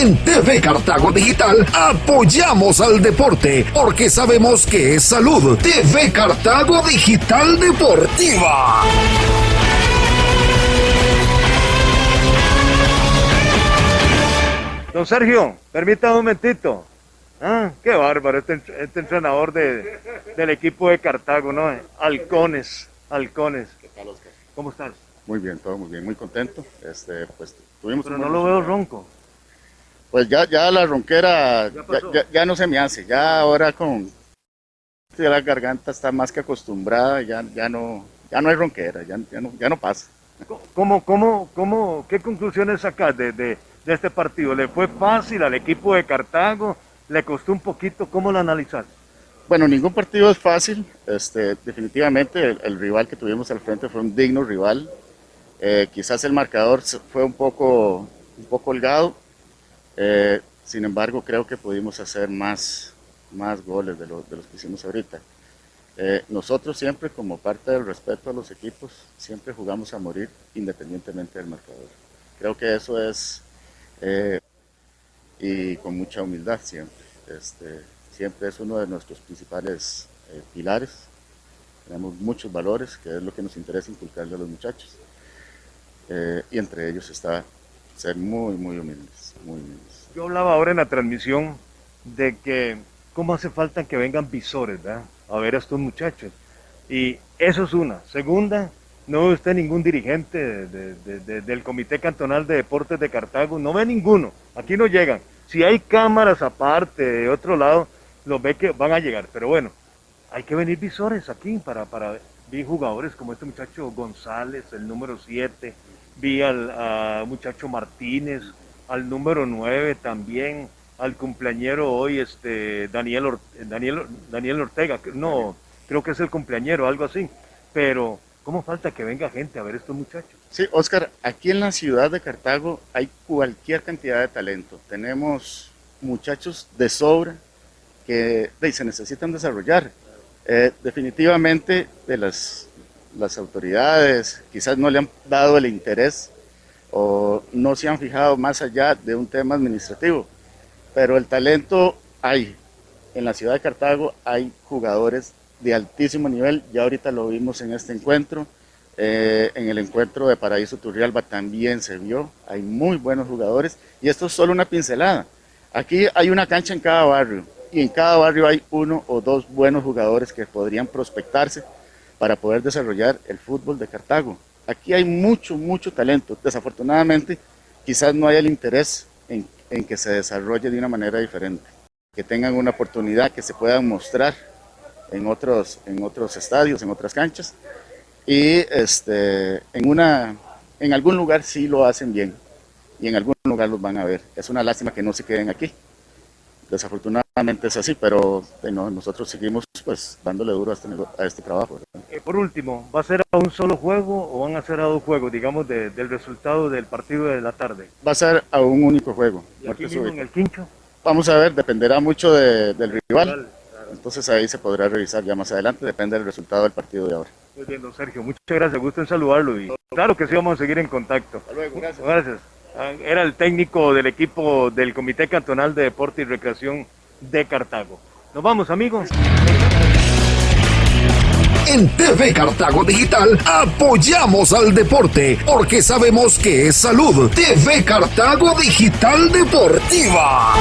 En TV Cartago Digital apoyamos al deporte porque sabemos que es salud. TV Cartago Digital Deportiva. Don Sergio, permítame un momentito. Ah, qué bárbaro, este, este entrenador de, del equipo de Cartago, ¿no? Halcones, halcones. ¿Qué tal, Oscar? ¿Cómo estás? Muy bien, todo muy bien, muy contento. Este, pues, tuvimos Pero un no lo veo ronco. Pues ya, ya la ronquera Ya no se me hace, ya ahora con ya la garganta está más que acostumbrada, ya, ya no, ya no hay ronquera, ya, ya no, ya no pasa. ¿Cómo, cómo, cómo, ¿Qué conclusiones sacas de, de, de este partido? ¿Le fue fácil al equipo de Cartago? ¿Le costó un poquito? ¿Cómo lo analizas? Bueno, ningún partido es fácil, este, definitivamente el, el rival que tuvimos al frente fue un digno rival, Eh, quizás el marcador fue un poco, un poco holgado, eh, sin embargo creo que pudimos hacer más, más goles de, lo- de los que hicimos ahorita. Eh, nosotros siempre, como parte del respeto a los equipos, siempre jugamos a morir independientemente del marcador. Creo que eso es, eh, y con mucha humildad siempre. Este, siempre es uno de nuestros principales pilares. Tenemos muchos valores, que es lo que nos interesa inculcarle a los muchachos. Y entre ellos está ser muy, muy humildes. Yo hablaba ahora en la transmisión de que cómo hace falta que vengan visores. A ver a estos muchachos. Y eso es una. Segunda, no ve usted ningún dirigente de- de- de- de- del Comité Cantonal de Deportes de Cartago, no ve ninguno. Aquí no llegan. Si hay cámaras aparte de otro lado, los ve que van a llegar. Pero bueno, hay que venir visores aquí para, para vi jugadores como este muchacho González, el número 7, vi al muchacho Martínez, al número 9 también, al cumpleañero hoy, este Daniel, Or- Daniel, Daniel Ortega, no, creo que es el cumpleañero, algo así, pero ¿cómo falta que venga gente a ver estos muchachos? Sí, Oscar, aquí en la ciudad de Cartago hay cualquier cantidad de talento. Tenemos muchachos de sobra que se necesitan desarrollar. Eh, definitivamente de las, las autoridades quizás no le han dado el interés o no se han fijado más allá de un tema administrativo, pero el talento hay. En la ciudad de Cartago hay jugadores de altísimo nivel, ya ahorita lo vimos en este encuentro. Eh, en el encuentro de Paraíso Turrialba también se vio, hay muy buenos jugadores y esto es solo una pincelada. Aquí hay una cancha en cada barrio y en cada barrio hay uno o dos buenos jugadores que podrían prospectarse para poder desarrollar el fútbol de Cartago. Aquí hay mucho, mucho talento. Desafortunadamente, quizás no haya el interés en, en que se desarrolle de una manera diferente, que tengan una oportunidad, que se puedan mostrar en otros, en otros estadios, en otras canchas y este, en, una, en algún lugar sí lo hacen bien y en algún lugar los van a ver. Es una lástima que no se queden aquí. Desafortunadamente es así, pero bueno, nosotros seguimos pues dándole duro a este, a este trabajo. Eh, por último, ¿va a ser a un solo juego o van a ser a dos juegos, digamos, de- del resultado del partido de la tarde? Va a ser a un único juego. ¿Y aquí mismo en el quincho? Vamos a ver, dependerá mucho de- del rival. Claro. Entonces ahí se podrá revisar ya más adelante, depende del resultado del partido de ahora. Muy bien, don Sergio, muchas gracias, gusto en saludarlo y claro que sí vamos a seguir en contacto. Hasta luego, gracias. Gracias. Ah, Era el técnico del equipo del Comité Cantonal de Deporte y Recreación de Cartago. Nos vamos, amigos. En TV Cartago Digital apoyamos al deporte porque sabemos que es salud. TV Cartago Digital Deportiva.